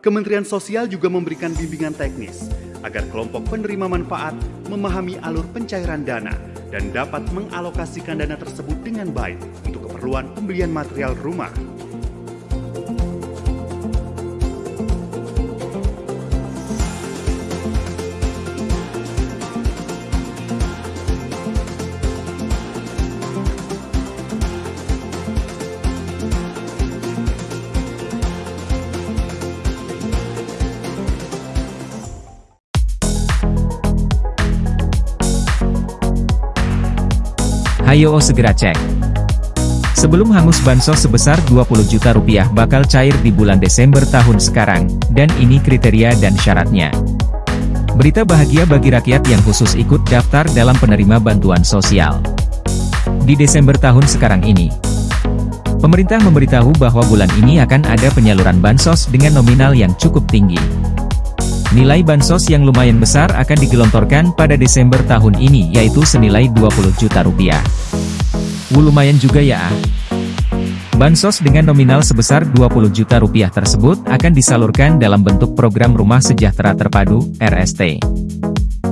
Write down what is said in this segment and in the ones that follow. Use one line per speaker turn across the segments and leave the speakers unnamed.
Kementerian Sosial juga memberikan bimbingan teknis agar kelompok penerima manfaat memahami alur pencairan dana dan dapat mengalokasikan dana tersebut dengan baik untuk keperluan pembelian material rumah.
Hayo segera cek. Sebelum hangus bansos sebesar 20 juta rupiah bakal cair di bulan Desember tahun sekarang, dan ini kriteria dan syaratnya. Berita bahagia bagi rakyat yang khusus ikut daftar dalam penerima bantuan sosial. Di Desember tahun sekarang ini, pemerintah memberitahu bahwa bulan ini akan ada penyaluran bansos dengan nominal yang cukup tinggi. Nilai bansos yang lumayan besar akan digelontorkan pada Desember tahun ini yaitu senilai 20 juta rupiah. Wuh lumayan juga ya. Bansos dengan nominal sebesar 20 juta rupiah tersebut akan disalurkan dalam bentuk program Rumah Sejahtera Terpadu, RST.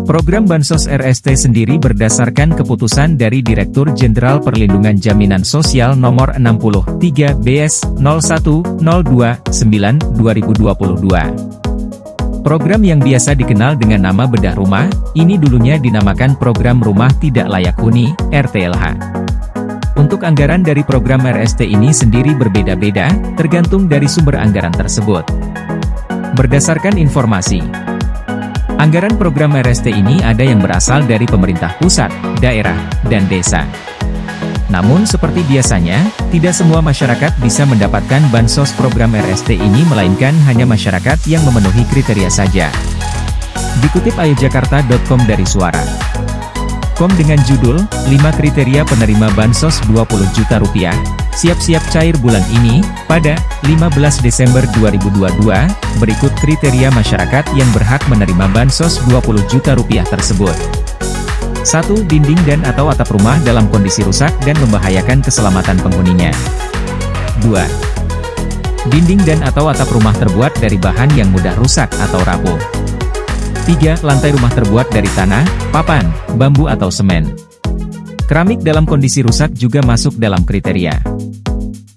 Program Bansos RST sendiri berdasarkan keputusan dari Direktur Jenderal Perlindungan Jaminan Sosial Nomor 63 BS 0102 9 2022. Program yang biasa dikenal dengan nama Bedah Rumah, ini dulunya dinamakan Program Rumah Tidak Layak Huni, RTLH. Untuk anggaran dari program RST ini sendiri berbeda-beda, tergantung dari sumber anggaran tersebut. Berdasarkan informasi, anggaran program RST ini ada yang berasal dari pemerintah pusat, daerah, dan desa. Namun seperti biasanya, tidak semua masyarakat bisa mendapatkan bansos program RST ini melainkan hanya masyarakat yang memenuhi kriteria saja. Dikutip ayatjakarta.com dari Suara. Com dengan judul, 5 kriteria penerima bansos 20 juta rupiah, siap-siap cair bulan ini, pada 15 Desember 2022, berikut kriteria masyarakat yang berhak menerima bansos 20 juta rupiah tersebut. 1. Dinding dan atau atap rumah dalam kondisi rusak dan membahayakan keselamatan penghuninya. 2. Dinding dan atau atap rumah terbuat dari bahan yang mudah rusak atau rapuh. 3. Lantai rumah terbuat dari tanah, papan, bambu atau semen. Keramik dalam kondisi rusak juga masuk dalam kriteria.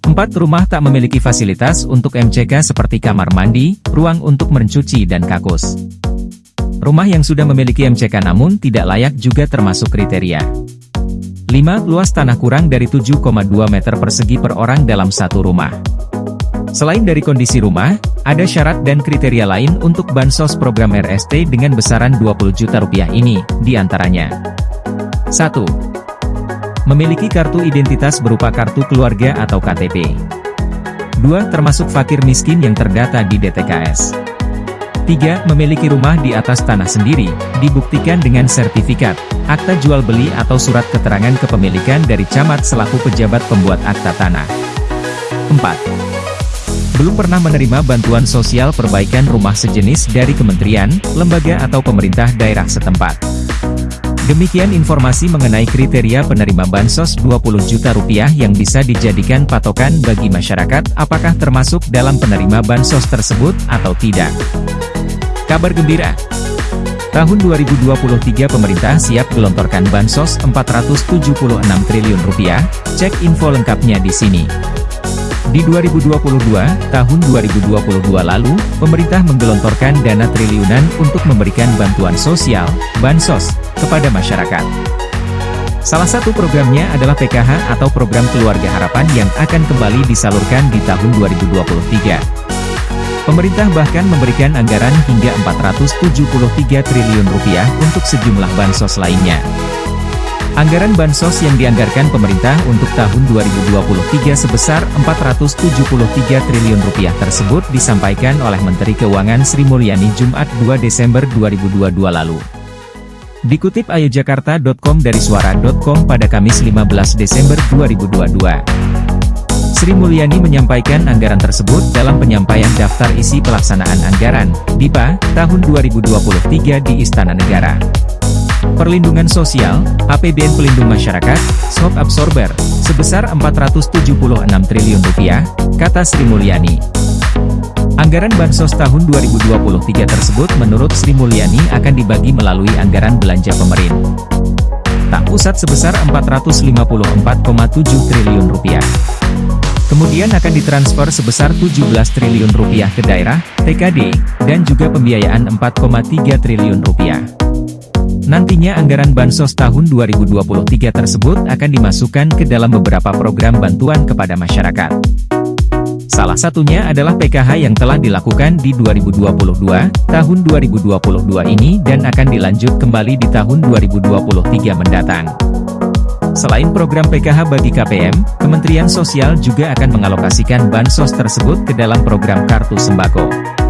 4. Rumah tak memiliki fasilitas untuk MCK seperti kamar mandi, ruang untuk mencuci dan kakus. Rumah yang sudah memiliki MCK namun tidak layak juga termasuk kriteria. 5. Luas tanah kurang dari 7,2 meter persegi per orang dalam satu rumah. Selain dari kondisi rumah, ada syarat dan kriteria lain untuk bansos program RST dengan besaran 20 juta rupiah ini, di antaranya 1. Memiliki kartu identitas berupa kartu keluarga atau KTP 2. Termasuk fakir miskin yang terdata di DTKS 3. Memiliki rumah di atas tanah sendiri, dibuktikan dengan sertifikat, akta jual beli atau surat keterangan kepemilikan dari camat selaku pejabat pembuat akta tanah 4 belum pernah menerima bantuan sosial perbaikan rumah sejenis dari kementerian, lembaga atau pemerintah daerah setempat. Demikian informasi mengenai kriteria penerima bansos 20 juta rupiah yang bisa dijadikan patokan bagi masyarakat apakah termasuk dalam penerima bansos tersebut atau tidak. Kabar gembira, Tahun 2023 pemerintah siap gelontorkan bansos 476 triliun rupiah, cek info lengkapnya di sini. Di 2022, tahun 2022 lalu, pemerintah menggelontorkan dana triliunan untuk memberikan bantuan sosial, bansos, kepada masyarakat. Salah satu programnya adalah PKH atau Program Keluarga Harapan yang akan kembali disalurkan di tahun 2023. Pemerintah bahkan memberikan anggaran hingga 473 triliun rupiah untuk sejumlah bansos lainnya. Anggaran bansos yang dianggarkan pemerintah untuk tahun 2023 sebesar 473 triliun rupiah tersebut disampaikan oleh Menteri Keuangan Sri Mulyani Jumat 2 Desember 2022 lalu. Dikutip ayatjakarta.com dari suara.com pada Kamis 15 Desember 2022. Sri Mulyani menyampaikan anggaran tersebut dalam penyampaian daftar isi pelaksanaan anggaran, DIPA, tahun 2023 di Istana Negara. Perlindungan Sosial, APBN Pelindung Masyarakat, Shock Absorber, sebesar 476 triliun rupiah, kata Sri Mulyani. Anggaran Bansos tahun 2023 tersebut menurut Sri Mulyani akan dibagi melalui anggaran belanja pemerintah pusat sebesar 454,7 triliun rupiah. Kemudian akan ditransfer sebesar 17 triliun rupiah ke daerah, TKD, dan juga pembiayaan 4,3 triliun rupiah. Nantinya anggaran Bansos tahun 2023 tersebut akan dimasukkan ke dalam beberapa program bantuan kepada masyarakat. Salah satunya adalah PKH yang telah dilakukan di 2022, tahun 2022 ini dan akan dilanjut kembali di tahun 2023 mendatang. Selain program PKH bagi KPM, Kementerian Sosial juga akan mengalokasikan bansos tersebut ke dalam program Kartu Sembako.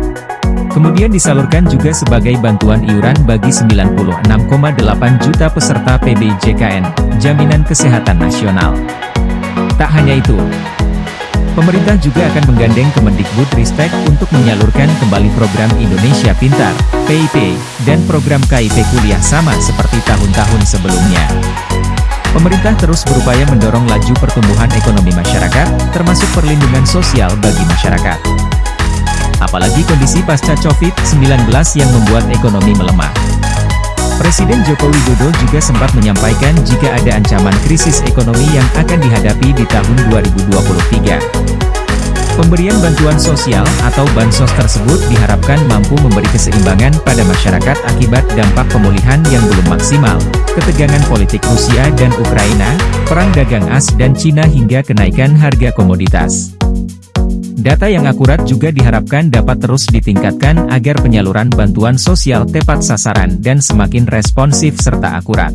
Kemudian disalurkan juga sebagai bantuan iuran bagi 96,8 juta peserta PBJKN, Jaminan Kesehatan Nasional. Tak hanya itu, Pemerintah juga akan menggandeng Kemendikbud Ristek untuk menyalurkan kembali program Indonesia Pintar, PIP, dan program KIP kuliah sama seperti tahun-tahun sebelumnya. Pemerintah terus berupaya mendorong laju pertumbuhan ekonomi masyarakat, termasuk perlindungan sosial bagi masyarakat. Apalagi kondisi pasca COVID-19 yang membuat ekonomi melemah. Presiden Joko Widodo juga sempat menyampaikan jika ada ancaman krisis ekonomi yang akan dihadapi di tahun 2023. Pemberian bantuan sosial atau bansos tersebut diharapkan mampu memberi keseimbangan pada masyarakat akibat dampak pemulihan yang belum maksimal, ketegangan politik Rusia dan Ukraina, perang dagang AS dan Cina hingga kenaikan harga komoditas. Data yang akurat juga diharapkan dapat terus ditingkatkan agar penyaluran bantuan sosial tepat sasaran dan semakin responsif serta akurat.